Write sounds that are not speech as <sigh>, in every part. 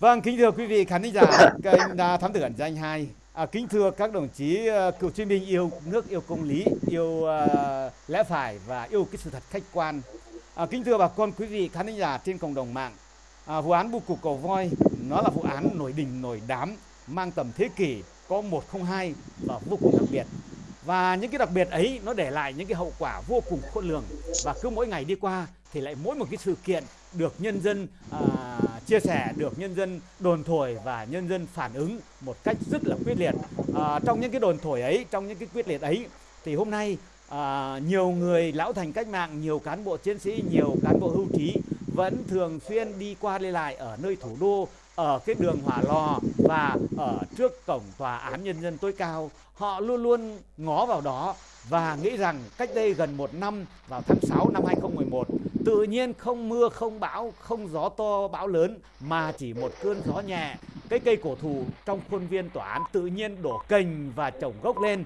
Vâng, kính thưa quý vị khán thính giả kênh thám tử ẩn danh 2. À, kính thưa các đồng chí ờ, cựu chiến binh yêu nước, yêu công lý, yêu uh, lẽ phải và yêu cái sự thật khách quan. À, kính thưa bà con quý vị khán thính giả trên cộng đồng mạng. À, vụ án bu cục cầu voi nó là vụ án nổi đình nổi đám mang tầm thế kỷ có 102 và vô cùng đặc biệt. Và những cái đặc biệt ấy nó để lại những cái hậu quả vô cùng khôn lường và cứ mỗi ngày đi qua thì lại mỗi một cái sự kiện được nhân dân à, chia sẻ được nhân dân đồn thổi và nhân dân phản ứng một cách rất là quyết liệt. À, trong những cái đồn thổi ấy trong những cái quyết liệt ấy thì hôm nay à, nhiều người lão thành cách mạng nhiều cán bộ chiến sĩ nhiều cán bộ hưu trí vẫn thường xuyên đi qua đi lại ở nơi thủ đô ở cái đường Hỏa Lò và ở trước cổng tòa án nhân dân tối cao. Họ luôn luôn ngó vào đó và nghĩ rằng cách đây gần một năm vào tháng 6 năm 2011 tự nhiên không mưa không bão không gió to bão lớn mà chỉ một cơn gió nhẹ. Cái cây cổ thụ trong khuôn viên tòa án tự nhiên đổ cành và trồng gốc lên.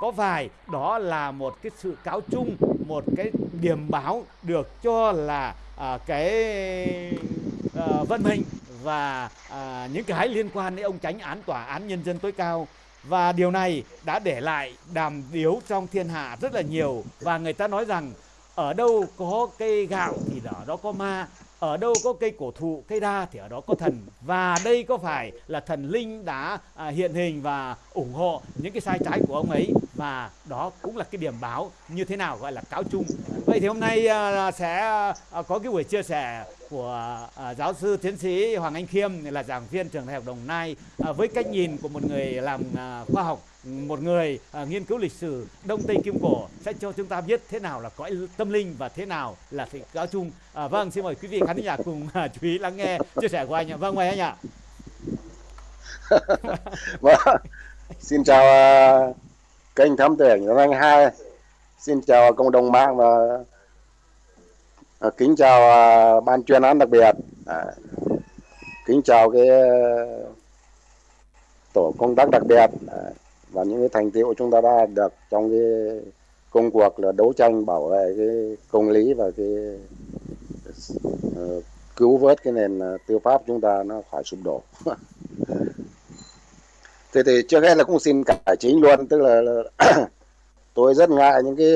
Có vài đó là một cái sự cáo chung một cái điểm báo được cho là à, cái à, vận mệnh và à, những cái liên quan đến ông tránh án tòa án nhân dân tối cao. Và điều này đã để lại đàm điếu trong thiên hạ rất là nhiều. Và người ta nói rằng ở đâu có cây gạo thì ở đó có ma ở đâu có cây cổ thụ cây đa thì ở đó có thần. Và đây có phải là thần linh đã à, hiện hình và ủng hộ những cái sai trái của ông ấy? Và đó cũng là cái điểm báo như thế nào gọi là cáo chung. Vậy thì hôm nay à, sẽ à, có cái buổi chia sẻ của à, giáo sư tiến sĩ Hoàng Anh Khiêm là giảng viên trường đại học Đồng Nai à, với cách nhìn của một người làm à, khoa học một người à, nghiên cứu lịch sử Đông Tây Kim Cổ sẽ cho chúng ta biết thế nào là cõi tâm linh và thế nào là sự giáo chung. À, vâng, xin mời quý vị khán giả cùng à, chú ý lắng nghe chia sẻ của anh ạ. Vâng, mời anh ạ. <laughs> vâng, xin chào uh, kênh thám tử ảnh anh hai, xin chào cộng đồng mạng và uh, Ờ, kính chào à, ban chuyên án đặc biệt, à, kính chào cái ờ, tổ công tác đặc biệt. À, và những cái thành tiệu chúng ta đã được trong cái công cuộc là đấu tranh bảo vệ cái công lý và cái uh, cứu vớt cái nền tư pháp chúng ta nó khỏi sụp đổ <laughs> thế thì trước hết là cũng xin cải chính luôn tức là, là <clears throat> tôi rất ngại những cái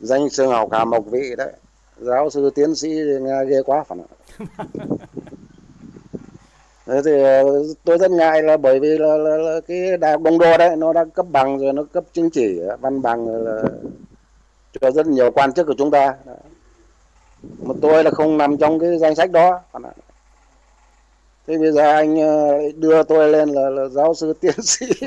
danh xưng học hàm học vị đấy. Giáo sư tiến sĩ nghe ghê quá phải không <laughs> Thế thì ờ, tôi rất ngại là bởi vì là, là, là cái đại học đông đô đấy nó đã cấp bằng rồi nó cấp chứng chỉ văn bằng là cho rất nhiều quan chức của chúng ta. Mà tôi là không nằm trong cái danh sách đó thế bây giờ anh ờ, đưa tôi lên là, là giáo sư <laughs> tiến sĩ. <laughs>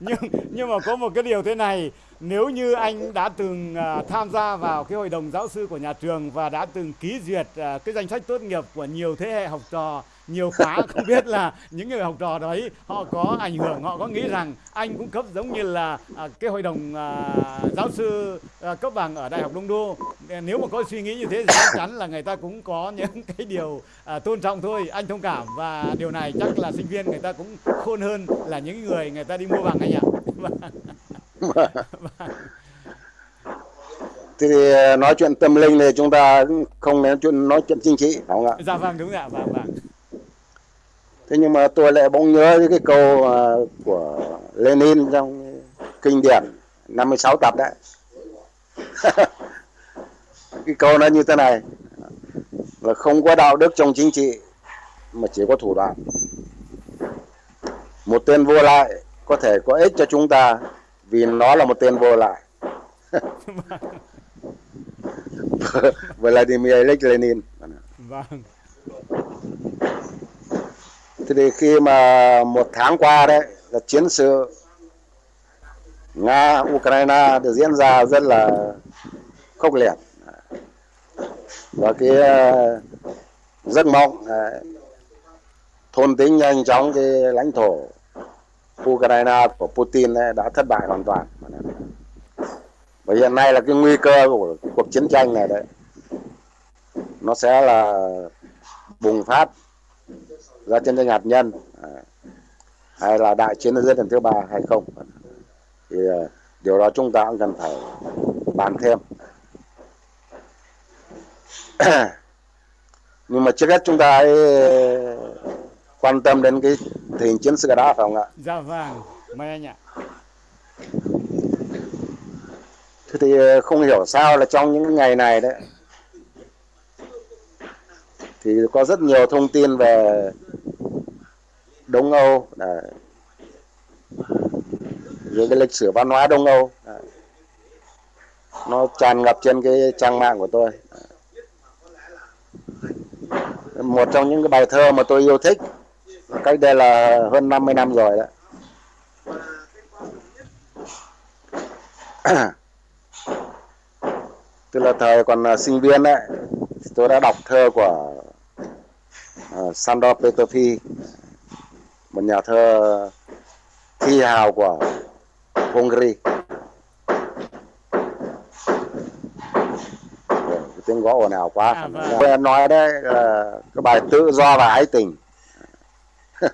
Nhưng nhưng mà có một cái điều thế này nếu như anh đã từng uh, tham gia vào cái hội đồng giáo sư của nhà trường và đã từng ký duyệt uh, cái danh sách tốt nghiệp của nhiều thế hệ học trò nhiều khóa không biết là những người học trò đấy họ có ảnh hưởng họ có nghĩ rằng anh cũng cấp giống như là à, cái hội đồng à, giáo sư à, cấp bằng ở đại học đông đô. Nếu mà có suy nghĩ như thế thì chắc chắn là người ta cũng có những <laughs> cái điều à, tôn trọng thôi. Anh thông cảm và điều này chắc là sinh viên người ta cũng khôn hơn là những người người ta đi mua bằng anh ạ <laughs> thì à, nói chuyện tâm linh thì chúng ta không nói chuyện nói chuyện chính trị phải không ạ? Dạ vâng đúng ạ, vâng vâng thế nhưng mà tôi lại bỗng nhớ cái câu uh, của Lenin trong kinh điển 56 tập đấy. <laughs> Cái câu nó như thế này. Là không có đạo đức trong chính trị mà chỉ có thủ đoạn. Một tên vô lại có thể có ích cho chúng ta vì nó là một tên vô lại. <laughs> <laughs> Vladimir Ilyich Lenin. Vâng thì khi mà một tháng qua đấy, là chiến sự Nga, Ukraine được diễn ra rất là khốc liệt. Và cái rất giấc mộng ờ, thôn tính nhanh chóng cái lãnh thổ Ukraine của Putin ấy đã thất bại hoàn toàn. Và hiện nay là cái nguy cơ của cuộc chiến tranh này đấy, nó sẽ là bùng phát ra chiến tranh hạt nhân. À, hay là đại chiến thế giới lần thứ ba hay không? Thì à, điều đó chúng ta cũng cần phải bàn thêm. <clears throat> Nhưng mà trước hết chúng ta hãy quan tâm đến cái tình hình chiến sự đã phải không ạ? Dạ vâng, mời anh ạ. thế thì không hiểu sao là trong những ngày này đấy thì có rất nhiều thông tin về Đông Âu đấy. những cái lịch sử văn hóa Đông Âu đấy. nó tràn ngập trên cái trang mạng của tôi một trong những cái bài thơ mà tôi yêu thích, cách đây là hơn 50 năm rồi đó tức là thời còn à, sinh viên đấy tôi đã đọc thơ của Sandor Peterfi một nhà thơ thi hào của Hungary. Cái tiếng gõ ồn ào quá. À, vâng. em nói đấy là cái bài tự do và ái tình. <laughs>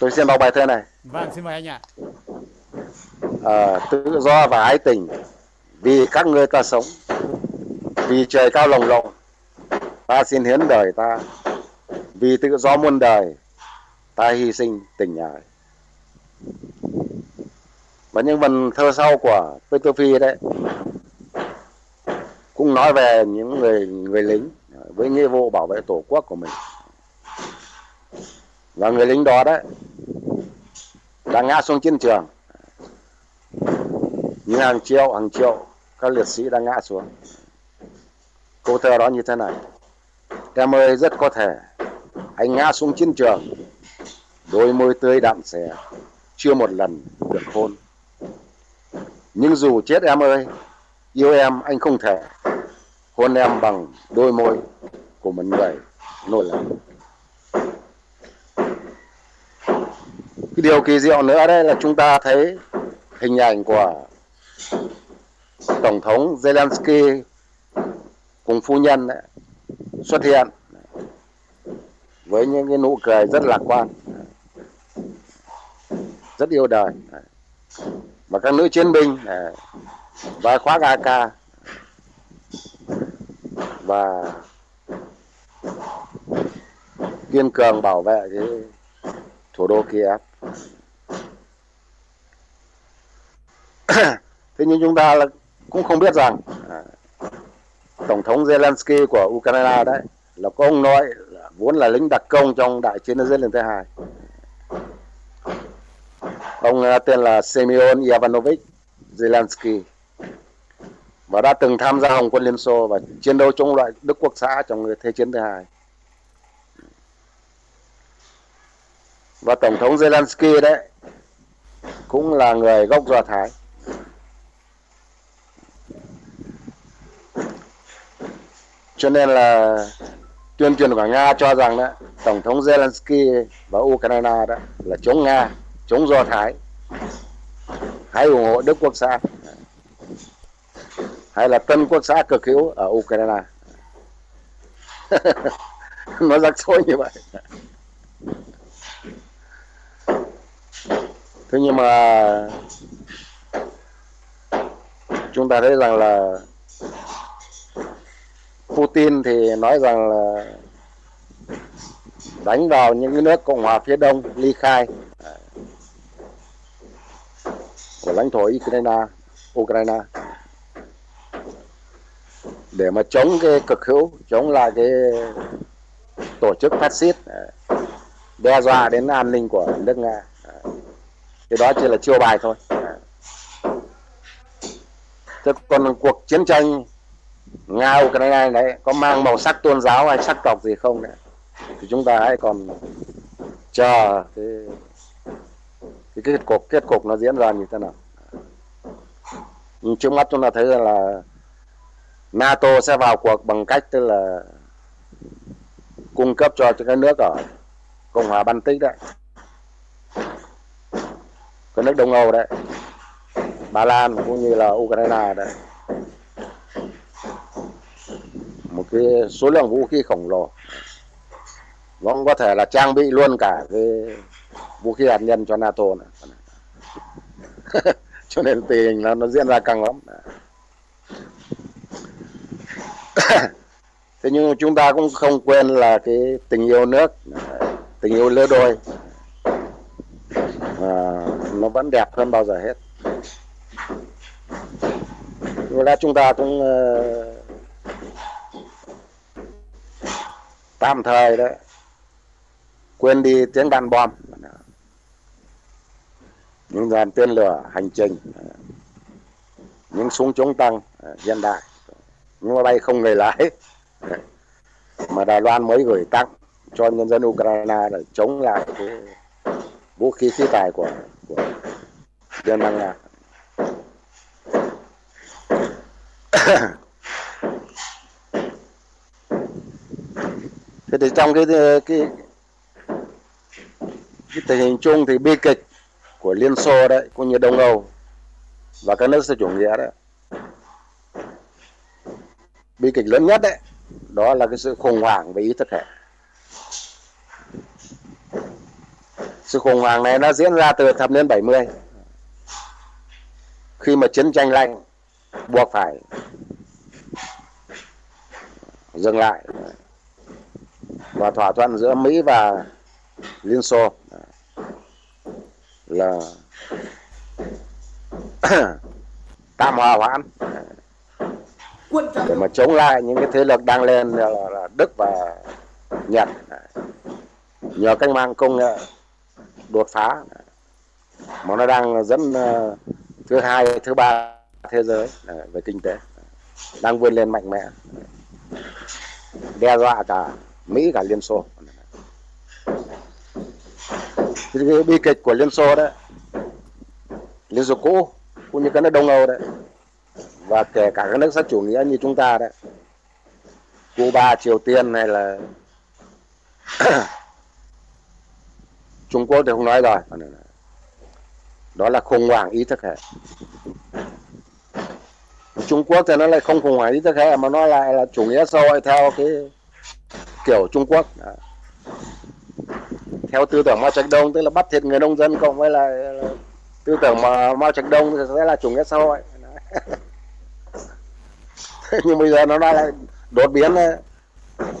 Tôi xin đọc bài thơ này. Vâng, xin mời anh ạ. Ờ, tự do và ái tình. Vì các ngươi ta sống vì trời cao lồng lộng ta xin hiến đời ta. Vì tự do muôn đời, ta hy sinh tình ái. Và những vần thơ sau của Peter Phi đấy, cũng nói về những người người lính với nghĩa vụ bảo vệ tổ quốc của mình. Và người lính đó đấy, đã ngã xuống chiến trường. Như hàng triệu hàng triệu các liệt sĩ đã ngã xuống. Câu thơ đó như thế này em ơi rất có thể anh ngã xuống chiến trường đôi môi tươi đạm xẻ chưa một lần được hôn. Nhưng dù chết em ơi yêu em anh không thể hôn em bằng đôi môi của một người nổi lòng cái điều kỳ diệu nữa đây là chúng ta thấy hình ảnh của tổng thống Zelensky cùng phu nhân đấy, xuất hiện với những cái nụ cười rất lạc quan rất yêu đời. Và các nữ chiến binh à, và khoác AK và kiên cường bảo vệ cái thủ đô Kiev. <coughs> Thế nhưng chúng ta là cũng không biết rằng à, tổng thống Zelensky của Ukraine đấy là có ông nội là vốn là lính đặc công trong đại chiến thế giới lần thứ hai ông à, tên là Semyon Ivanovich Zelensky và đã từng tham gia Hồng quân Liên Xô và chiến đấu chống lại Đức Quốc xã trong Thế chiến thứ hai. Và Tổng thống Zelensky đấy cũng là người gốc Do Thái. Cho nên là tuyên truyền của Nga cho rằng đó, Tổng thống Zelensky và Ukraine đó là chống Nga, chống Do Thái. Hãy ủng hộ Đức Quốc xã hay là tân quốc xã cực hữu ở Ukraine. <laughs> Nó rắc rối như vậy. Thế nhưng mà chúng ta thấy rằng là Putin thì nói rằng là đánh vào những nước cộng hòa phía đông, ly khai à, của lãnh thổ Ukraine Ukraine. Để mà chống cái cực hữu, chống lại cái tổ chức phát xít à, đe dọa đến an ninh của nước nga à, cái đó chỉ là chiêu bài thôi thế còn cuộc chiến tranh nga ukraine đấy có mang màu sắc tôn giáo hay sắc tộc gì không đấy? Thì chúng ta hãy còn chờ cái cái kết cục kết cục nó diễn ra như thế nào. Nhưng trước mắt chúng ta thấy rằng là NATO sẽ vào cuộc bằng cách tức là cung cấp cho các nước ở Cộng hòa Baltic đấy. Các nước Đông Âu đấy. Ba Lan cũng như là Ukraine đấy cái số lượng vũ khí khổng lồ. Nó cũng có thể là trang bị luôn cả cái vũ khí hạt nhân cho NATO nữa. <laughs> cho nên tình hình là nó diễn ra căng lắm. <coughs> Thế nhưng chúng ta cũng không quên là cái tình yêu nước tình yêu lứa đôi à, nó vẫn đẹp hơn bao giờ hết. Có là chúng ta cũng uh, tạm thời đấy quên đi tiếng đàn bom. Những dàn tên lửa hành trình. Những súng chống tăng hiện đại. Những máy bay không người lái. Mà Đài Loan mới gửi tặng cho nhân dân Ukraine để chống lại cái vũ khí khí tài của của Liên bang Nga. <coughs> <coughs> <coughs> Thế thì trong cái ờ, cái cái tình hình chung thì bi kịch của Liên Xô đấy, cũng như Đông Âu và các nước xã chủ nghĩa đấy. Bi kịch lớn nhất đấy, đó là cái sự khủng hoảng về ý thức hệ. Sự khủng hoảng này nó diễn ra từ thập niên 70 khi mà chiến tranh lạnh buộc phải dừng lại và thỏa thuận giữa Mỹ và Liên Xô là <clears throat> tạm hòa hoãn để mà chống lại những cái thế lực đang lên là, là Đức và Nhật. Nhờ cách mạng công nghệ đột phá. Mà nó đang dẫn ờ, thứ hai thứ ba thế giới về kinh tế. Đang vươn lên mạnh mẽ. Đe dọa cả Mỹ cả Liên Xô. Cái bi kịch của Liên Xô đó, Liên Xô cũ cũng như các nước Đông Âu đấy và kể cả các nước xã chủ nghĩa như chúng ta đấy Cuba Triều Tiên hay là <coughs> Trung Quốc thì không nói rồi. Đó là khủng hoảng ý thức hệ. Trung Quốc thì nó lại không khủng hoảng ý thức hệ mà nó lại là chủ nghĩa xã hội theo cái kiểu Trung Quốc à, theo tư tưởng Mao Trạch Đông, tức là bắt thiệt người nông dân cộng với là tư tưởng mà Mao Trạch Đông thì sẽ là chủ nghĩa xã hội. <laughs> Nhưng bây giờ nó lại đột biến à,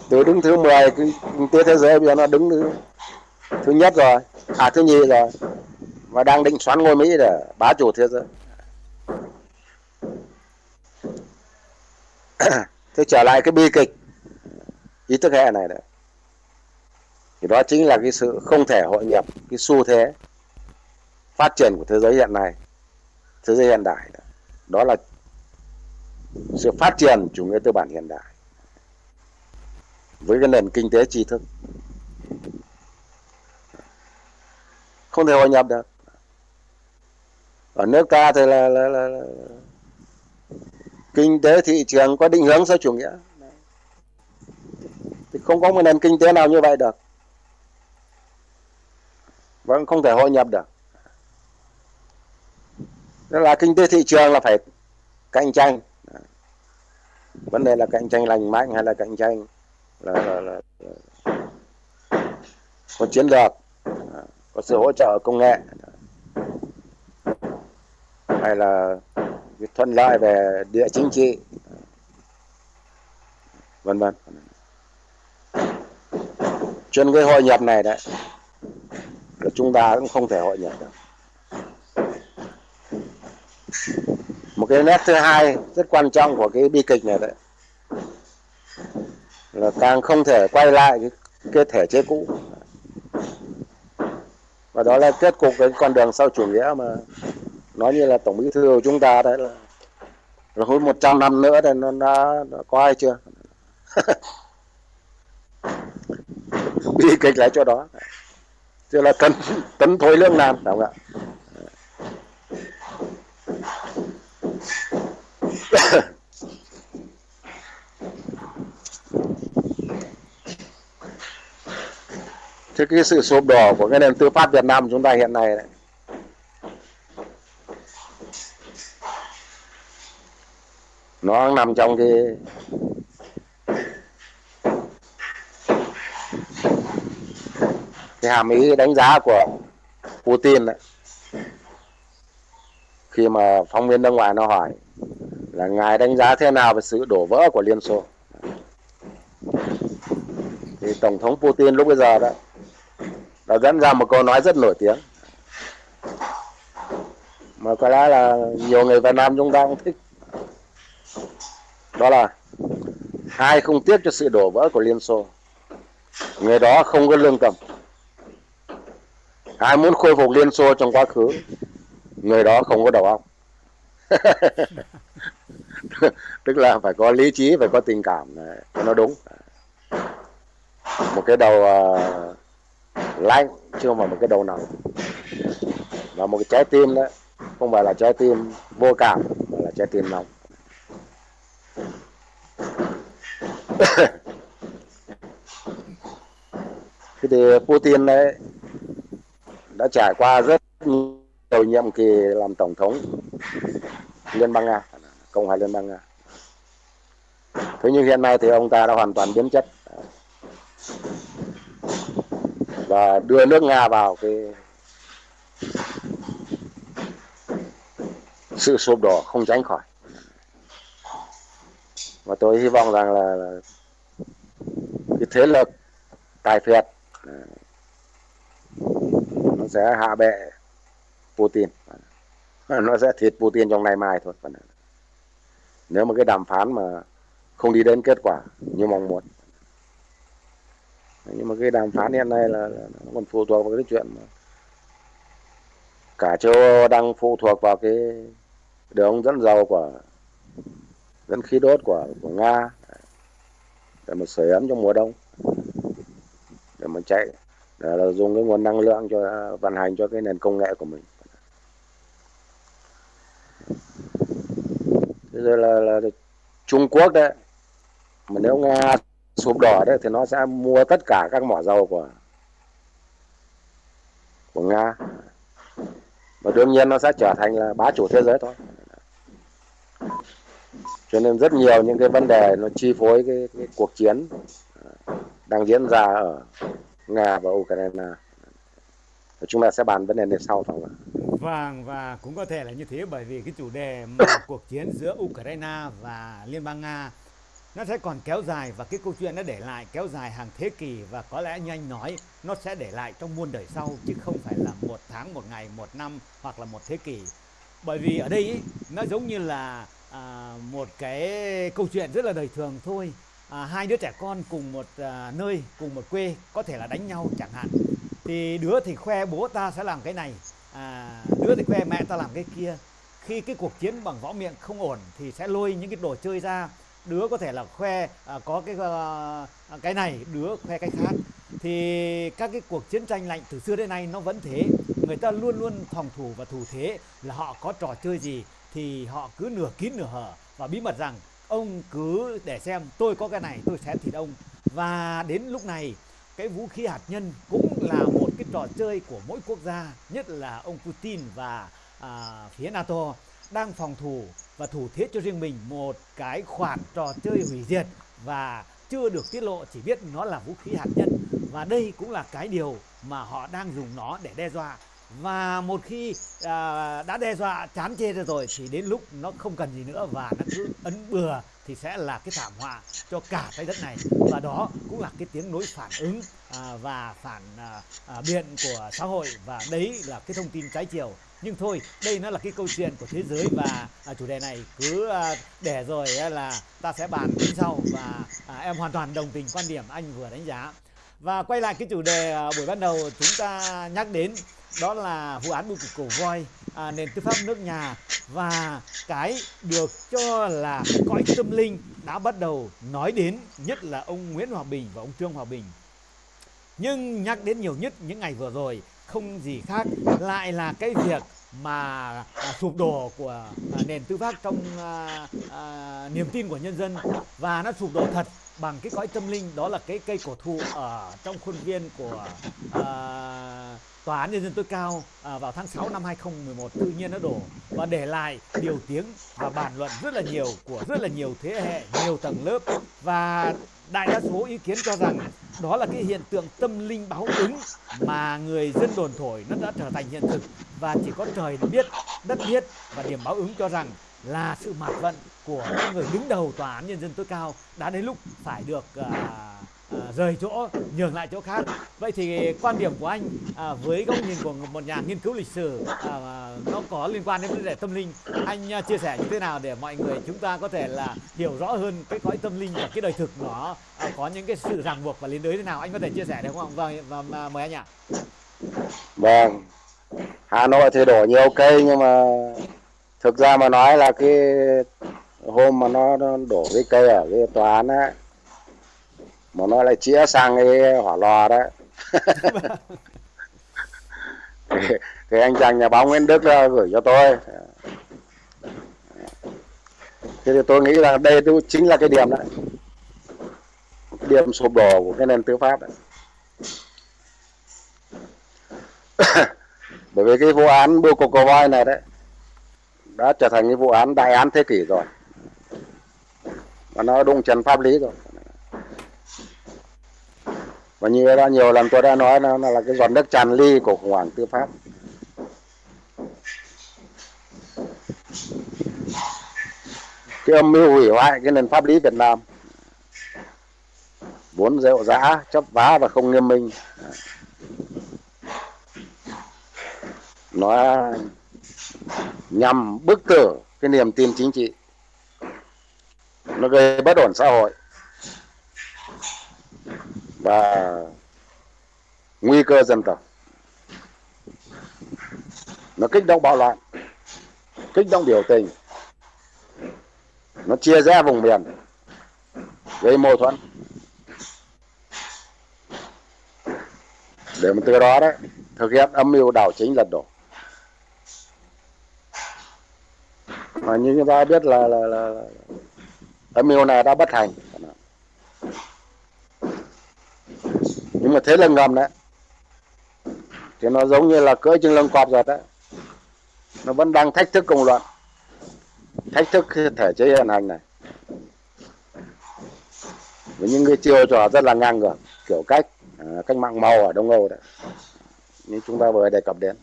từ đứng thứ 10 kinh tế thế giới bây giờ nó đứng thứ thứ nhất rồi à thứ nhì rồi, và đang định xoắn ngôi Mỹ để bá chủ thế giới. <coughs> Thế trở lại cái bi kịch ý thức hệ này đấy. Thì đó chính là cái sự không thể hội nhập cái xu thế phát triển của thế giới hiện nay thế giới hiện đại. Đó là sự phát triển chủ nghĩa tư bản hiện đại với cái nền kinh tế tri thức. Không thể hội nhập được. Ở nước ta thì là, là, là, là kinh tế thị trường có định hướng xã chủ nghĩa không có một nền kinh tế nào như vậy được. Vẫn không thể hội nhập được. Đó là kinh tế thị trường là phải cạnh tranh. Vấn đề là cạnh tranh lành mạnh hay là cạnh tranh là, là, là, là có chiến lược có sự hỗ trợ công nghệ hay là thuận lợi về địa chính trị vân vân trên cái hội nhập này đấy là chúng ta cũng không thể hội nhập được. Một cái nét thứ hai rất quan trọng của cái bi kịch này đấy là càng không thể quay lại cái, cái thể chế cũ. Và đó là kết cục cái con đường sau chủ nghĩa mà nói như là tổng bí thư của chúng ta đấy là là hơn 100 năm nữa thì nó đã, đã có ai chưa? <laughs> bi kịch lại cho đó. Chứ là tấn tấn thôi lương nam đúng không ạ? <coughs> Thế cái sự sụp đổ của cái nền tư pháp Việt Nam chúng ta hiện nay đấy, nó nằm trong cái cái hàm ý đánh giá của Putin đấy khi mà phóng viên nước ngoài nó hỏi là ngài đánh giá thế nào về sự đổ vỡ của Liên Xô? Thì tổng thống Putin lúc bây giờ đó đã dẫn ra một câu nói rất nổi tiếng. Mà có lẽ là nhiều người Việt Nam chúng ta cũng thích. Đó là, ai không tiếc cho sự đổ vỡ của Liên Xô, người đó không có lương tâm ai muốn khôi phục Liên Xô trong quá khứ người đó không có đầu óc. <laughs> Tức là phải có lý trí phải có tình cảm cho nó đúng. Một cái đầu uh, lạnh chứ không phải một cái đầu nóng. Và một cái trái tim đó không phải là trái tim vô cảm mà là trái tim nóng. <coughs> Thế thì Putin đấy đã trải qua rất nhiều nhiệm kỳ làm tổng thống Liên bang Nga Cộng hòa Liên bang Nga. Thế nhưng hiện nay thì ông ta đã hoàn toàn biến chất. Và đưa nước Nga vào cái sự sụp đổ không tránh khỏi. Và tôi hy vọng rằng là, là cái thế lực tài phiệt sẽ hạ bệ Putin. Nó sẽ thịt Putin trong ngày mai thôi. Nếu mà cái đàm phán mà không đi đến kết quả như mong muốn. Nhưng mà cái đàm phán hiện nay là, là nó còn phụ thuộc vào cái chuyện mà cả châu Âu đang phụ thuộc vào cái đường dẫn dầu của dẫn khí đốt của của Nga. Để mà sưởi ấm trong mùa đông. Để mà chạy là dùng cái nguồn năng lượng cho à, vận hành cho cái nền công nghệ của mình. Bây giờ là, là Trung Quốc đấy mà nếu Nga sụp đổ đấy thì nó sẽ mua tất cả các mỏ dầu của của Nga. Và đương nhiên nó sẽ trở thành là bá chủ thế giới thôi. Cho nên rất nhiều những cái vấn đề nó chi phối cái, cái cuộc chiến à, đang diễn ra ở Nga và Ukraine. Chúng ta sẽ bàn vấn đề này sau phải không ạ? Vâng và cũng có thể là như thế bởi vì cái chủ đề mà <coughs> cuộc chiến giữa Ukraine và Liên bang Nga nó sẽ còn kéo dài và cái câu chuyện nó để lại kéo dài hàng thế kỷ và có lẽ như anh nói nó sẽ để lại trong muôn đời sau chứ không phải là một tháng một ngày một năm hoặc là một thế kỷ. Bởi vì ở đây ý, nó giống như là à, một cái câu chuyện rất là đời thường thôi à, hai đứa trẻ con cùng một à, nơi cùng một quê có thể là đánh nhau chẳng hạn. Thì đứa thì khoe bố ta sẽ làm cái này à, đứa thì khoe mẹ ta làm cái kia. Khi cái cuộc chiến bằng võ miệng không ổn thì sẽ lôi những cái đồ chơi ra. Đứa có thể là khoe à, có cái ờ, à, cái này đứa khoe cái khác. Thì các cái cuộc chiến tranh lạnh từ xưa đến nay nó vẫn thế. Người ta luôn luôn phòng thủ và thủ thế là họ có trò chơi gì thì họ cứ nửa kín nửa hở và bí mật rằng ông cứ để xem tôi có cái này tôi sẽ thịt ông. Và đến lúc này cái vũ khí hạt nhân cũng là một cái trò chơi của mỗi quốc gia nhất là ông Putin và à, phía NATO đang phòng thủ và thủ thiết cho riêng mình một cái khoản trò chơi hủy diệt và chưa được tiết lộ chỉ biết nó là vũ khí hạt nhân. Và đây cũng là cái điều mà họ đang dùng nó để đe dọa và một khi à, đã đe dọa chán chê rồi thì đến lúc nó không cần gì nữa và nó cứ ấn bừa thì sẽ là cái thảm họa cho cả trái đất này. Và đó cũng là cái tiếng nối phản ứng à, và phản à, à, biện của xã hội. Và đấy là cái thông tin trái chiều. Nhưng thôi đây nó là cái câu chuyện của thế giới và à, chủ đề này cứ à, để rồi à, là ta sẽ bàn đến sau. Và à, em hoàn toàn đồng tình quan điểm anh vừa đánh giá. Và quay lại cái chủ đề à, buổi ban đầu chúng ta nhắc đến đó là vụ án bưu cục cổ voi à, nền tư pháp nước nhà. Và cái được cho là cõi tâm linh đã bắt đầu nói đến nhất là ông Nguyễn Hòa Bình và ông Trương Hòa Bình. Nhưng nhắc đến nhiều nhất những ngày vừa rồi không gì khác lại là cái việc mà à, sụp đổ của à, nền tư pháp trong à, à, niềm tin của nhân dân. Và nó sụp đổ thật bằng cái cõi tâm linh đó là cái cây cổ thụ ở trong khuôn viên của à, tòa án nhân dân tối cao à, vào tháng 6 năm 2011 tự nhiên nó đổ và để lại điều tiếng và bàn luận rất là nhiều của rất là nhiều thế hệ nhiều tầng lớp. Và đại đa số ý kiến cho rằng đó là cái hiện tượng tâm linh báo ứng mà người dân đồn thổi nó đã trở thành hiện thực. Và chỉ có trời biết đất biết và điểm báo ứng cho rằng là sự mạt vận của những người đứng đầu tòa án nhân dân tối cao đã đến lúc phải được uh, à, rời chỗ nhường lại chỗ khác. Vậy thì quan điểm của anh à, với góc nhìn của một nhà nghiên cứu lịch sử à, nó có liên quan đến vấn đề tâm linh anh à, chia sẻ như thế nào để mọi người chúng ta có thể là hiểu rõ hơn cái cõi tâm linh và cái đời thực nó à, có những cái sự ràng buộc và liên đới thế nào? Anh có thể chia sẻ được không vâng và, và mời anh ạ. Vâng. Hà Nội thì đổ nhiều cây nhưng mà thực ra mà nói là cái hôm mà nó, nó đổ cái cây ở cái tòa án á mà nó lại chĩa sang cái hỏa lò đó. <laughs> Thì, thì anh chàng nhà báo Nguyễn Đức gửi cho tôi. Thế thì tôi nghĩ là đây chính là cái điểm đấy điểm sụp đổ của cái nền tư pháp đấy <coughs> bởi vì cái vụ án bưu cục cầu voi này đấy đã trở thành cái vụ án đại án thế kỷ rồi. Và nó đụng trần pháp lý rồi và như đã nhiều lần tôi đã nói, nó là cái giọt nước tràn ly của khủng hoảng tư pháp. Cái âm mưu hủy hoại cái nền pháp lý Việt Nam. Vốn rệu dã chấp vá và không nghiêm minh. Nó nhằm bức tử cái niềm tin chính trị. Nó gây bất ổn xã hội và nguy cơ dân tộc. Nó kích động bạo loạn kích động biểu tình. Nó chia rẽ vùng miền gây mâu thuẫn. Để mà từ đó đấy thực hiện âm mưu đảo chính lật đổ. Mà như chúng ta biết là, là, là, là âm mưu này đã bất thành. Nhưng mà thế là ngầm đấy. Thì nó giống như là cưỡi chân lưng cọp rồi đấy. Nó vẫn đang thách thức công luận. Thách thức thể chế hiện hành này. Với những cái chiêu trò rất là ngang ngược kiểu cách à, cách mạng màu ở đông âu đấy. Như chúng ta vừa đề cập đến.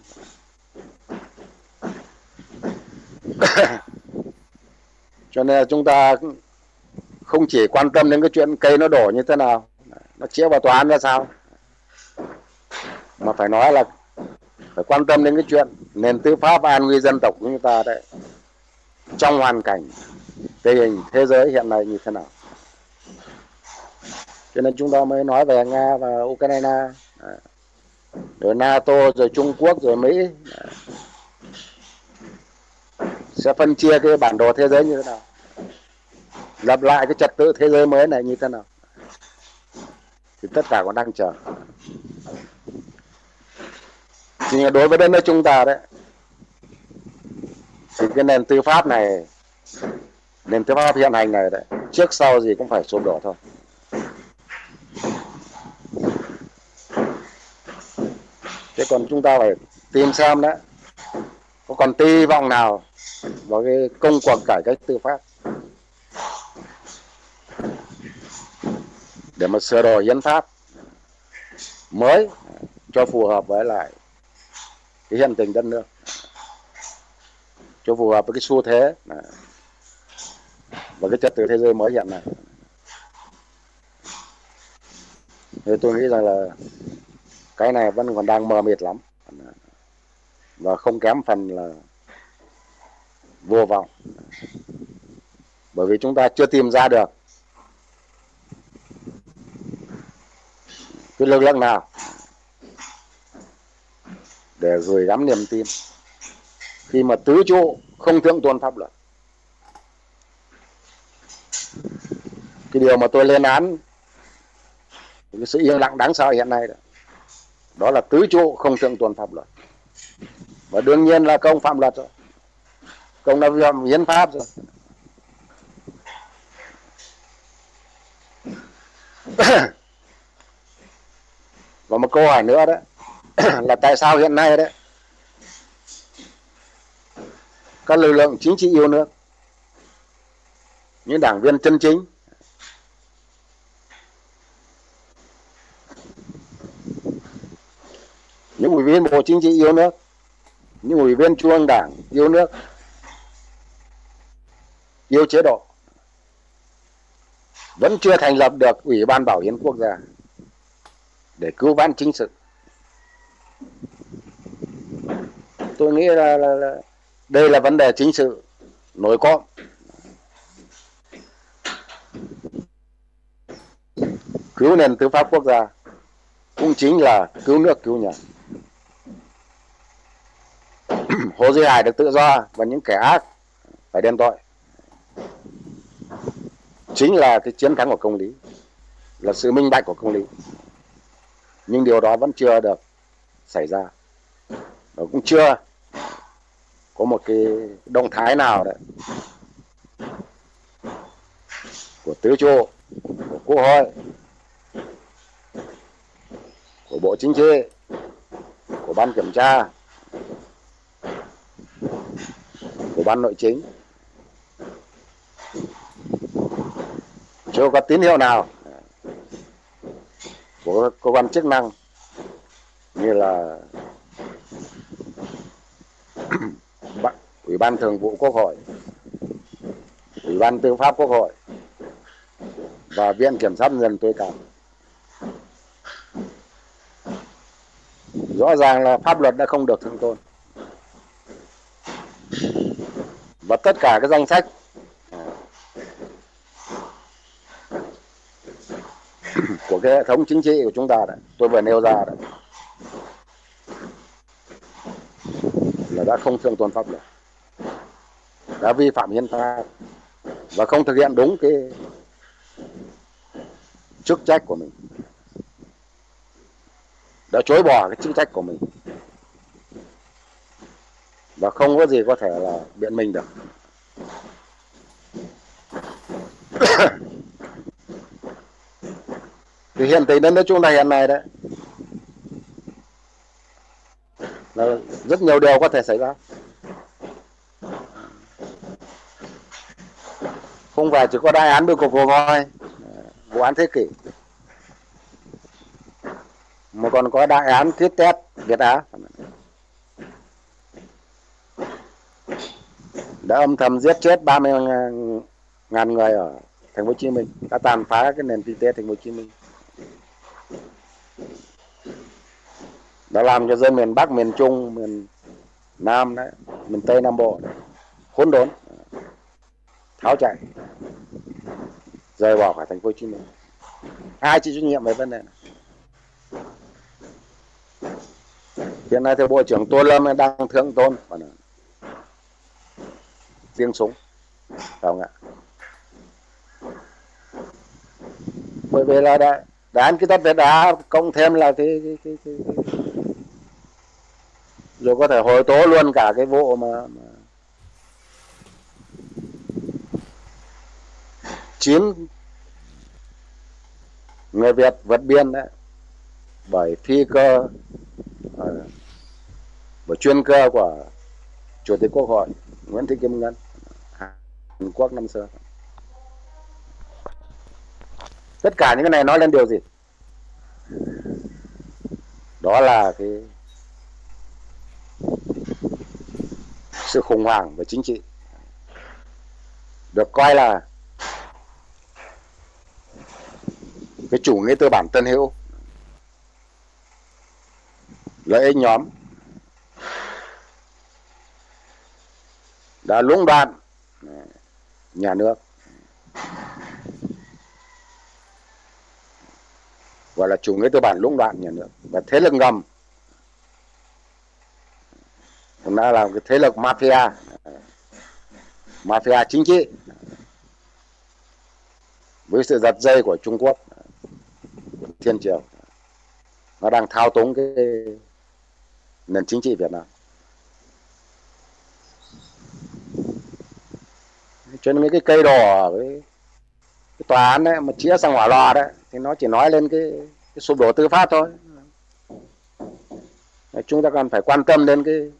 <coughs> Cho nên là chúng ta không chỉ quan tâm đến cái chuyện cây nó đổ như thế nào nó chia vào tòa án ra sao? Mà phải nói là phải quan tâm đến cái chuyện nền tư pháp an nguy dân tộc của chúng ta đấy. Trong hoàn cảnh, tình hình thế giới hiện nay như thế nào? Cho nên chúng ta mới nói về nga và ukraine. Rồi nato, rồi trung quốc, rồi mỹ. Sẽ phân chia cái bản đồ thế giới như thế nào? Lập lại cái trật tự thế giới mới này như thế nào? Thì tất cả còn đang chờ. Nhưng đối với đất nước chúng ta đấy, thì cái nền tư pháp này, nền tư pháp hiện hành này đấy, trước sau gì cũng phải sụp đổ thôi. Thế còn chúng ta phải tìm xem đấy, có còn hy vọng nào vào cái công cuộc cải cách tư pháp? Để mà sửa đổi hiến pháp mới cho phù hợp với lại cái hiện tình đất nước, cho phù hợp với cái xu thế và cái trật tự thế giới mới hiện nay. Thì tôi nghĩ rằng là cái này vẫn còn đang mờ mịt lắm và không kém phần là vô vọng. Bởi vì chúng ta chưa tìm ra được cái lực lượng nào. Để gửi gắm niềm tin. Khi mà tứ trụ không thượng tôn pháp luật. Cái điều mà tôi lên án cái sự yên lặng đáng sợ hiện nay đó, đó là tứ trụ không thượng tôn pháp luật. Và đương nhiên là công phạm luật rồi. Công đã vi phạm hiến pháp rồi <clears throat> <coughs> và một câu hỏi nữa đó. <clears throat> Là tại sao hiện nay đấy các lực lượng chính trị yêu nước, những đảng viên chân chính, những ủy viên bộ chính trị yêu nước, những ủy viên trung ương đảng yêu nước, yêu chế độ, vẫn chưa thành lập được ủy ban bảo hiến quốc gia để cứu vãn chính sự. Tôi nghĩ là, là, là đây là vấn đề chính sự nổi cộm. Cứu nền tư pháp quốc gia cũng chính là cứu nước cứu nhà. <clears throat> Hồ Duy Hải được tự do và những kẻ ác phải đem tội. Chính là cái chiến thắng của công lý là sự minh bạch của công lý nhưng điều đó vẫn chưa được xảy ra. Và cũng chưa có một cái động thái nào đấy của tứ trụ của quốc hội, của bộ chính trị, của ban kiểm tra, của ban nội chính. Chưa có tín hiệu nào của cơ quan chức năng, như là <clears throat> ủy ban thường vụ quốc hội, ủy ban tư pháp quốc hội và viện kiểm sát nhân dân tối cao. Rõ ràng là pháp luật đã không được thượng tôn. Và tất cả các danh sách của cái hệ thống chính trị của chúng ta đấy tôi vừa nêu ra đấy là đã không thượng tôn pháp luật, đã vi phạm hiến pháp, và không thực hiện đúng cái chức trách của mình, đã chối bỏ cái chức trách của mình, và không có gì có thể là biện minh được. <coughs> thì hiện tại đến nước chúng ta hiện nay đấy. Là rất nhiều điều có thể xảy ra. Không phải chỉ có đại án bưu cục hồ voi vụ án thế kỷ. Mà còn có đại án thiết test Việt Á. Đã âm thầm giết chết 30 ngàn người ở thành phố Hồ Chí Minh. Đã tàn phá cái nền kinh tế thành phố Hồ Chí Minh. Đã làm cho dân miền Bắc miền Trung miền Nam đấy miền Tây Nam Bộ đấy, hỗn đốn tháo chạy rời bỏ khỏi thành phố Hồ Chí Minh. Ai chịu trách nhiệm về vấn đề này? Hiện nay thì bộ trưởng tô lâm đang thượng tôn tiếng súng. Phải không ạ? Bởi vì là đã đán cái tất đã cộng thêm là cái, cái, cái, cái, cái rồi có thể hồi tố luôn cả cái vụ mà, mà chín người Việt vượt biên đấy bởi phi cơ à, bởi chuyên cơ của chủ tịch quốc hội Nguyễn Thị Kim Ngân Hàn Quốc năm xưa. Tất cả những cái này nói lên điều gì? Đó là cái sự khủng hoảng về chính trị. Được coi là cái chủ nghĩa tư bản tân hữu, lợi ích nhóm, đã lũng đoạn nhà nước. Gọi là chủ nghĩa tư bản lũng đoạn nhà nước. Và thế lực ngầm chúng đã là cái thế lực mafia. Mafia chính trị. Với sự giật dây của Trung Quốc thiên triều nó đang thao túng cái nền chính trị Việt Nam. Cho nên cái cây đỏ cái, cái tòa án đấy mà chĩa sang hỏa lò đấy thì nó chỉ nói lên cái, cái sụp đổ tư pháp thôi. Chúng ta cần phải quan tâm đến cái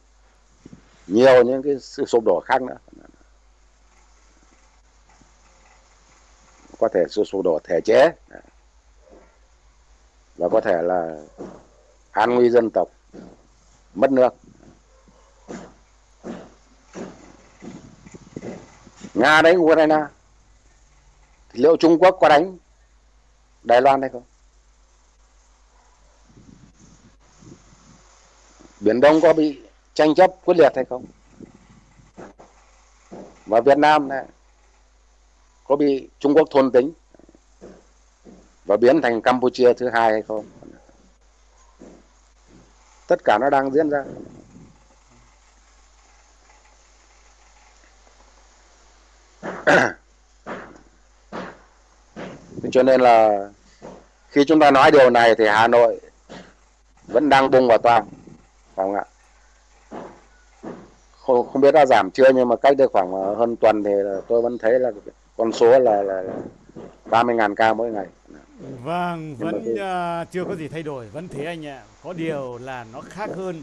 nhiều những cái sự sụp đổ khác nữa. Có thể sự sụp đổ thể chế. Và có thể là an nguy dân tộc, mất nước. Nga đánh ukraine, thì liệu trung quốc có đánh đài loan hay không? Biển đông có bị tranh chấp quyết liệt hay không? Và việt nam này có bị trung quốc thôn tính và biến thành campuchia thứ hai hay không? Tất cả nó đang diễn ra. <coughs> Cho nên là khi chúng ta nói điều này thì Hà Nội vẫn đang bung vào toang, phải không ạ? Không, không biết đã giảm chưa nhưng mà cách đây khoảng hơn tuần thì tôi vẫn thấy là con số là là, là 30.000 ca mỗi ngày Vâng, vẫn uh, chưa có gì thay đổi, vẫn thế anh ạ. Có điều là nó khác hơn,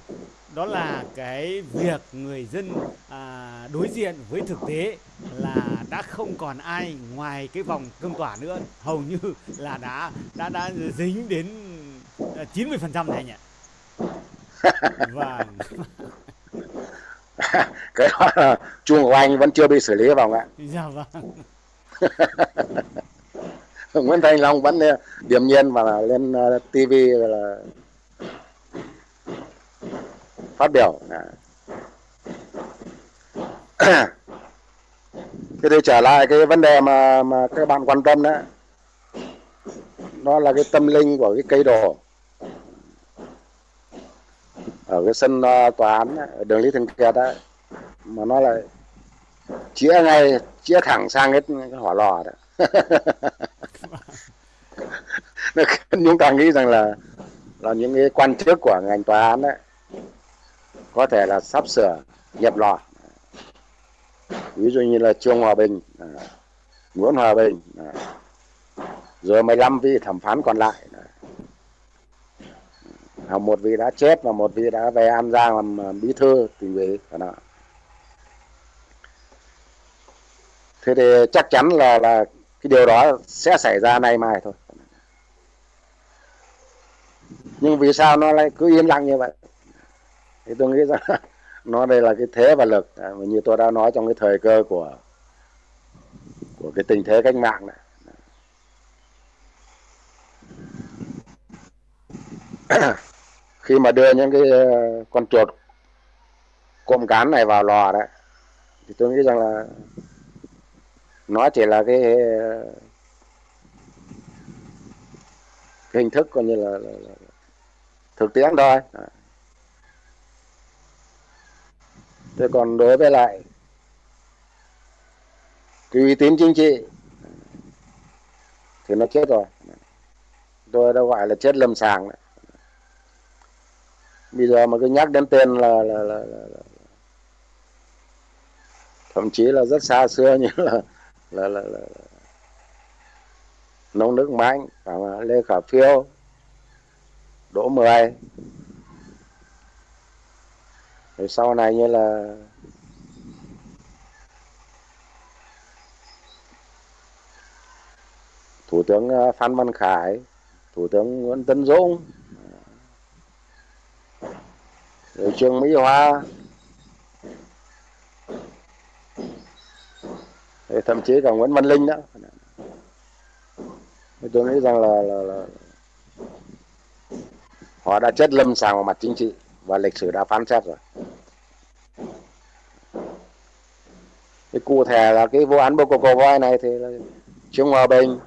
đó là cái việc người dân à, đối diện với thực tế là đã không còn ai ngoài cái vòng cương tỏa nữa, hầu như là đã đã đã dính đến 90% này anh ạ. <laughs> Vâng. <laughs> <laughs> cái đó là chuông của anh vẫn chưa bị xử lý vào ạ. Dạ vâng. <laughs> Nguyễn Thanh Long vẫn ờ, điềm nhiên và lên ờ, TV là phát biểu <clears throat> thế thì trở lại cái vấn đề mà mà các bạn quan tâm đó nó là cái tâm linh của cái cây đồ ở cái sân ờ, tòa án ở đường Lý Thường Kiệt đó mà nó lại chĩa ngay chĩa thẳng sang cái, cái hỏa lò đó. <laughs> Chúng ta nghĩ rằng là là những cái quan chức của ngành tòa án đấy có thể là sắp sửa nhập lò. Ví dụ như là trương hòa bình ờ, nguyễn hòa bình rồi 15 vị thẩm phán còn lại một vị đã chết và một vị đã về an giang làm à, bí thư tỉnh ủy thế thì chắc chắn là là cái điều đó sẽ xảy ra nay mai thôi. Nhưng vì sao nó lại cứ yên lặng như vậy? Thì tôi nghĩ rằng <laughs> nó đây là cái thế và lực. À, như tôi đã nói trong cái thời cơ của của cái tình thế cách mạng này. <clears throat> khi mà đưa những cái ờ, con chuột cộm cán này vào lò đấy thì tôi nghĩ rằng là nó chỉ là cái ờ, cái hình thức coi như là, là, là thực tiễn thôi. Thế còn đối với lại cái uy tín chính trị thì nó chết rồi. Tôi đã gọi là chết lâm sàng đấy bây giờ mà cứ nhắc đến tên là, là, là, là, là thậm chí là rất xa xưa như là là là, là, là. Nông nước mãnh lê khả phiêu đỗ mười. Rồi sau này như là thủ tướng ờ, phan văn khải thủ tướng nguyễn tấn dũng rồi trương mỹ hoa rồi thậm chí cả nguyễn văn linh đó, tôi nghĩ rằng là, là, là họ đã chết lâm sàng vào mặt chính trị và lịch sử đã phán xét rồi. Cái cụ thể là cái vụ án bô cô voi này thì là trương hòa bình.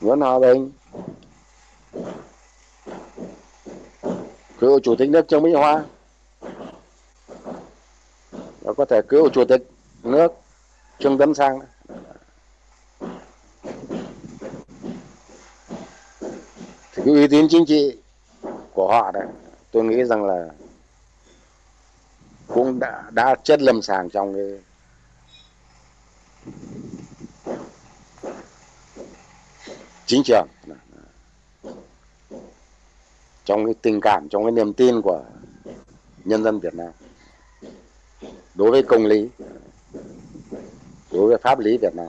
Nguyễn hòa bình cựu chủ tịch nước trương mỹ hoa. Và có thể cựu chủ tịch nước trương tấn sang. Thì cái uy tín chính trị của họ đấy, tôi nghĩ rằng là cũng đã đã chất lâm sàng trong cái chính trường trong cái tình cảm, trong cái niềm tin của nhân dân Việt Nam. Đối với công lý, đối với pháp lý Việt Nam.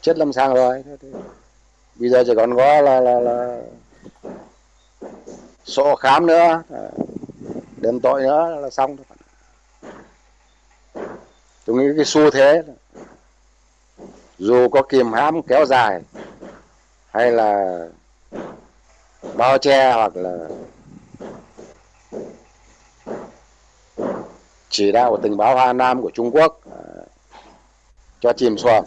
Chết lâm sàng rồi. Bây giờ chỉ còn có là là là sổ khám nữa đền tội nữa là xong thôi. Tôi nghĩ cái xu thế dù có kìm hãm kéo dài hay là bao che hoặc là chỉ đạo của tình báo Hà Nam của Trung Quốc à, cho chìm xuồng.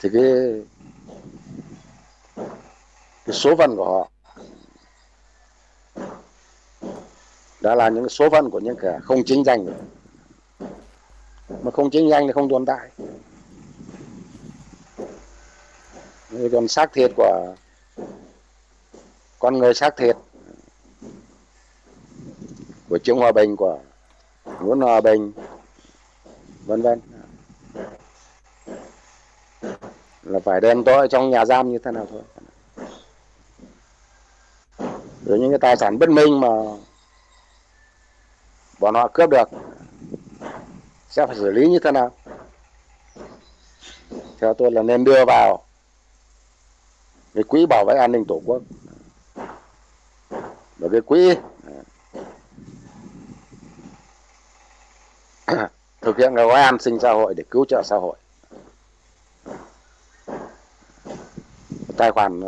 Thì cái cái số phận của họ đã là những số phận của những kẻ không chính danh. Rồi mà không chính danh thì không tồn tại. Còn xác thiệt của con người xác thiệt. Của Trương Hòa Bình của muốn Hòa Bình. Vân vân. Là phải đem tôi trong nhà giam như thế nào thôi. Rồi những cái tài sản bất minh mà bọn họ cướp được, sẽ phải xử lý như thế nào? Theo tôi là nên đưa vào cái quỹ bảo vệ an ninh tổ quốc. Và cái quỹ <coughs> thực hiện cái gói an sinh xã hội để cứu trợ xã hội. Tài khoản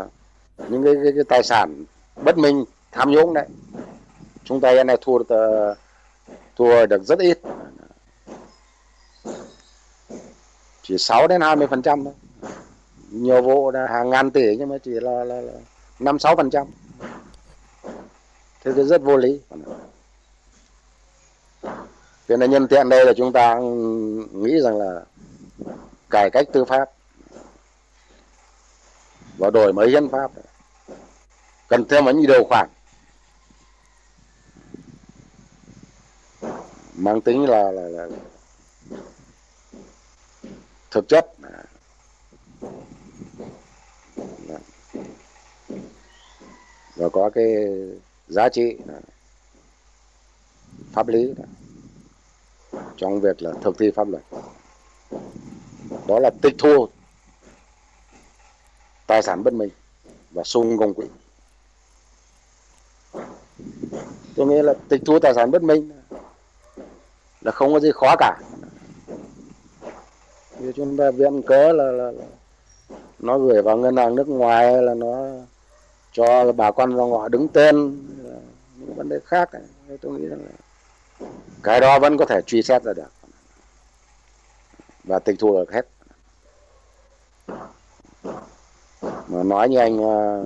những cái, cái, cái tài sản bất minh tham nhũng đấy chúng ta hiện nay thua thua được rất ít. Chỉ 6 đến 20 phần trăm thôi nhiều vụ là hàng ngàn tỷ nhưng mà chỉ là là, là 5 6 phần trăm. Thế thì rất vô lý. Thế nên nhân tiện đây là chúng ta nghĩ rằng là cải cách tư pháp và đổi mới hiến pháp cần thêm những điều khoản mang tính là, là, là thực chất và có cái giá trị pháp lý trong việc là thực thi pháp luật. Đó là tịch thu tài sản bất minh và sung công quỹ. Tôi nghĩ là tịch thu tài sản bất minh là không có gì khó cả. Như chúng ta viện cớ là, là, là nó gửi vào ngân hàng nước ngoài là nó cho bà con dòng họ đứng tên những vấn đề khác. Tôi nghĩ rằng là cái đó vẫn có thể truy xét ra được. Và tịch thu được hết. Mà nói như anh ờ,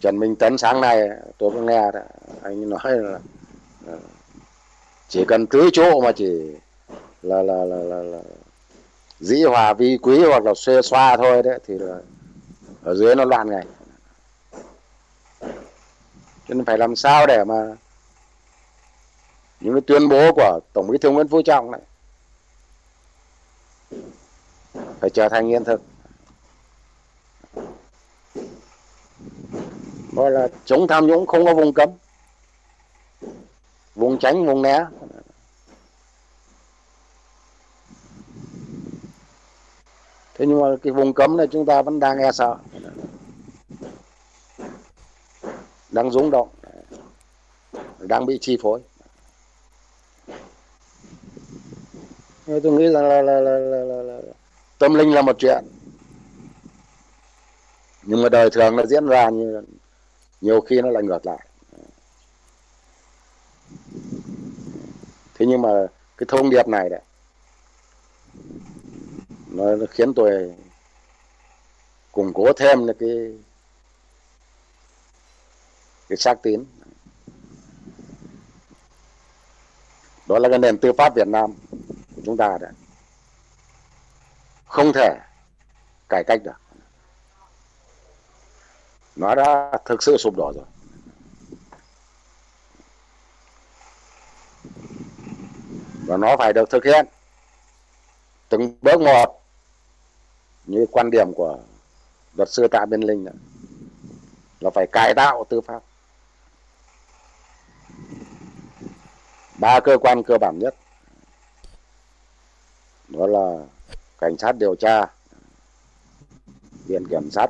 Trần Minh Tấn sáng nay tôi có nghe đó, anh nói là, là chỉ cần tưới chỗ mà chỉ là là là là, là dĩ hòa vi quý hoặc là xê xoa thôi đấy, thì là ở dưới nó loạn ngay cho nên phải làm sao để mà những cái tuyên bố của tổng bí thư nguyễn phú trọng này phải trở thành hiện thực. Gọi là chống tham nhũng không có vùng cấm, vùng tránh, vùng né. Thế nhưng mà cái vùng cấm này chúng ta vẫn đang e sợ. Đang rúng động. Đang bị chi phối. Tôi nghĩ rằng là, là, là, là, là, là tâm linh là một chuyện. Nhưng mà đời thường nó diễn ra như nhiều khi nó lại ngược lại. Thế nhưng mà cái thông điệp này đấy nó khiến tôi củng cố thêm cái cái xác tín. Đó là cái nền tư pháp Việt Nam của chúng ta đấy. Không thể cải cách được. Nó đã thực sự sụp đổ rồi. Và nó phải được thực hiện từng bước một như quan điểm của luật sư Tạ Biên Linh đó, là phải cải tạo tư pháp. Ba cơ quan cơ bản nhất đó là cảnh sát điều tra viện kiểm sát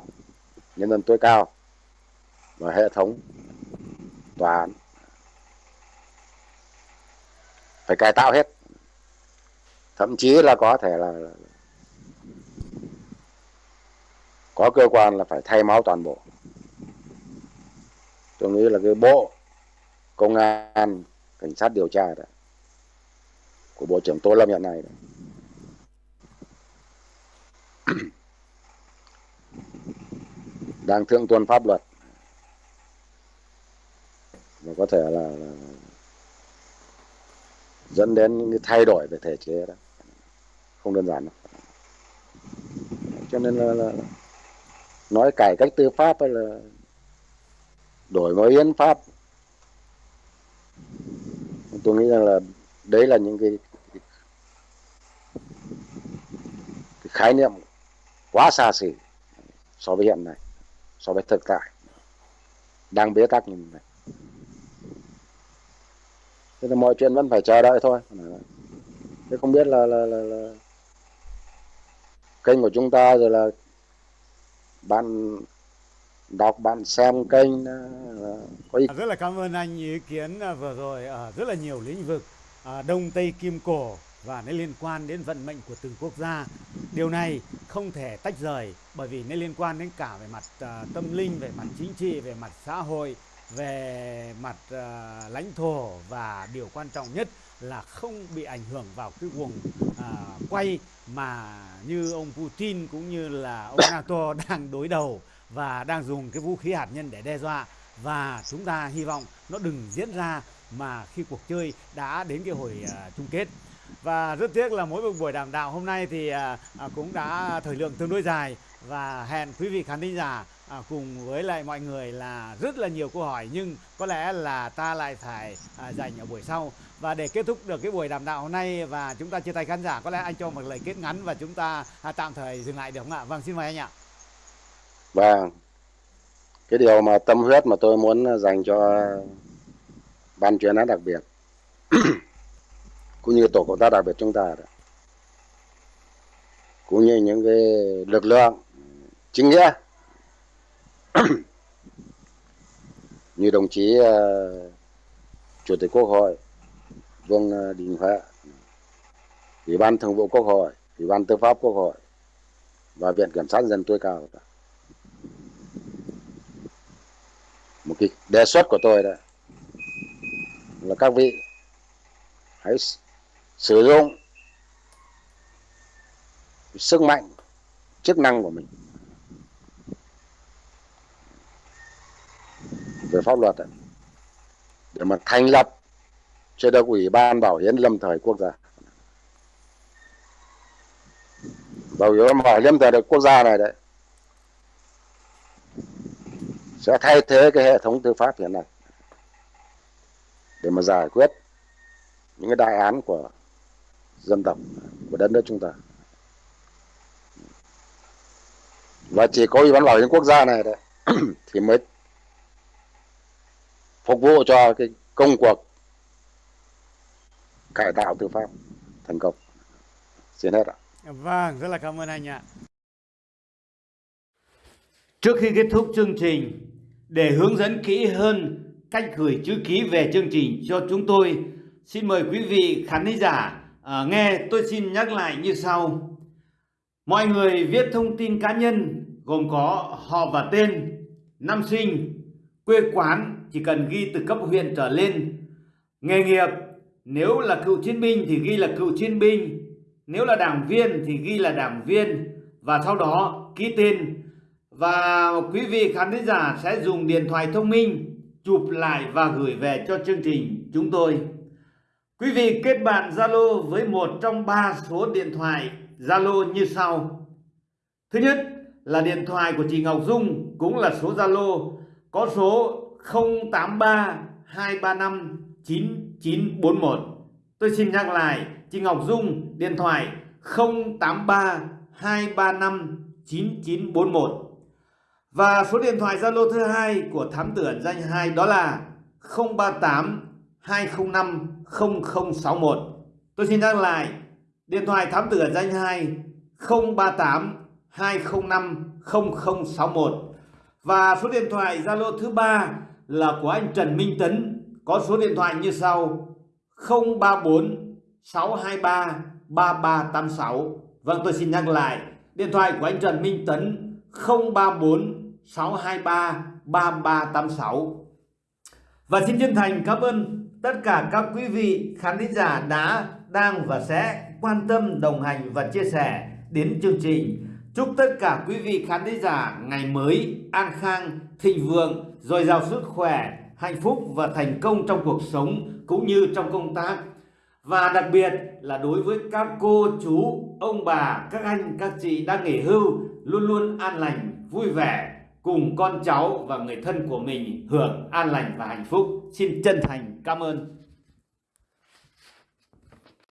nhân dân tối cao và hệ thống tòa án. Phải cải tạo hết. Thậm chí là có thể là có cơ quan là phải thay máu toàn bộ. Tôi nghĩ là cái bộ công an cảnh sát điều tra đó của bộ trưởng tô lâm hiện nay đó. <clears throat> đang thượng tuân pháp luật. Và có thể là, là dẫn đến những cái thay đổi về thể chế đó. Không đơn giản đâu. Cho nên là, là nói cải cách tư pháp hay là đổi mới hiến pháp. Tôi nghĩ rằng là đấy là những cái, cái, cái khái niệm quá xa xỉ so với hiện nay so với thực tại. Đang bế tắc như này. Thế là mọi chuyện vẫn phải chờ đợi thôi. Thế không biết là, là, là, là kênh của chúng ta rồi là bạn đọc bạn xem kênh ờ, có ý... À, rất là cảm ơn anh ý kiến à, vừa rồi ở rất là nhiều lĩnh vực à, đông tây kim cổ và nó liên quan đến vận mệnh của từng quốc gia. Điều này không thể tách rời bởi vì nó liên quan đến cả về mặt à, tâm linh về mặt chính trị về mặt xã hội về mặt uh, lãnh thổ và điều quan trọng nhất là không bị ảnh hưởng vào cái guồng uh, quay mà như ông Putin cũng như là ông NATO <coughs> đang đối đầu và đang dùng cái vũ khí hạt nhân để đe dọa. Và chúng ta hy vọng nó đừng diễn ra mà khi cuộc chơi đã đến cái hồi uh, chung kết. Và rất tiếc là mỗi một buổi đàm đạo hôm nay thì uh, cũng đã thời lượng tương đối dài. Và hẹn quý vị khán thính giả à, cùng với lại mọi người là rất là nhiều câu hỏi nhưng có lẽ là ta lại phải à, dành ở buổi sau. Và để kết thúc được cái buổi đàm đạo hôm nay và chúng ta chia tay khán giả có lẽ anh cho một lời kết ngắn và chúng ta à, tạm thời dừng lại được không ạ? Vâng xin mời anh ạ. Vâng. Cái điều mà tâm huyết mà tôi muốn dành cho ban chuyên án đặc biệt <clears throat> cũng như tổ công tác đặc biệt chúng ta đó cũng như những cái lực lượng chính nghĩa <coughs> như đồng chí uh, chủ tịch quốc hội vương ờ, đình huệ ủy ban thường vụ quốc hội ủy ban tư pháp quốc hội và viện kiểm sát dân tối cao. Một cái đề xuất của tôi đó là các vị hãy sử dụng sức mạnh chức năng của mình về pháp luật ấy, để mà thành lập cho được ủy ban bảo hiến lâm thời quốc gia. Bảo hiểm bảo hiểm thời quốc gia này đấy sẽ thay thế cái hệ thống tư pháp hiện nay để mà giải quyết những cái đại án của dân tộc của đất nước chúng ta. Và chỉ có ủy ban bảo hiểm quốc gia này đấy <clears throat> thì mới phục vụ cho cái công cuộc cải tạo tư pháp thành công. Xin hết ạ. Vâng rất là cảm ơn anh ạ. Trước khi kết thúc chương trình để hướng dẫn kỹ hơn cách gửi chữ ký về chương trình cho chúng tôi xin mời quý vị khán giả à, nghe tôi xin nhắc lại như sau. Mọi người viết thông tin cá nhân gồm có họ và tên năm sinh quê quán chỉ cần ghi từ cấp huyện trở lên. Nghề nghiệp, nếu là cựu chiến binh thì ghi là cựu chiến binh, nếu là đảng viên thì ghi là đảng viên, và sau đó ký tên. Và quý vị khán giả sẽ dùng điện thoại thông minh chụp lại và gửi về cho chương trình chúng tôi. Quý vị kết bạn Zalo với một trong ba số điện thoại Zalo như sau. Thứ nhất là điện thoại của chị Ngọc Dung, cũng là số Zalo, có số 083 235 9941. Tôi xin nhắc lại, chị Ngọc Dung điện thoại 083 235 9941. Và số điện thoại Zalo thứ hai của thám tử ẩn danh 2 đó là 038 205 0061. Tôi xin nhắc lại, điện thoại thám tử ẩn danh 2 038 205 0061. Và số điện thoại Zalo thứ ba là của anh Trần Minh Tấn có số điện thoại như sau 034 623 3386 Vâng tôi xin nhắc lại điện thoại của anh Trần Minh Tấn 034 623 3386. Và xin chân thành cảm ơn tất cả các quý vị khán thính giả đã, đang và sẽ quan tâm, đồng hành và chia sẻ đến chương trình. Chúc tất cả quý vị khán thính giả ngày mới an khang, thịnh vượng, dồi dào sức khỏe, hạnh phúc và thành công trong cuộc sống cũng như trong công tác. Và đặc biệt là đối với các cô, chú, ông bà, các anh, các chị đang nghỉ hưu luôn luôn an lành, vui vẻ cùng con cháu và người thân của mình hưởng an lành và hạnh phúc. Xin chân thành cảm ơn.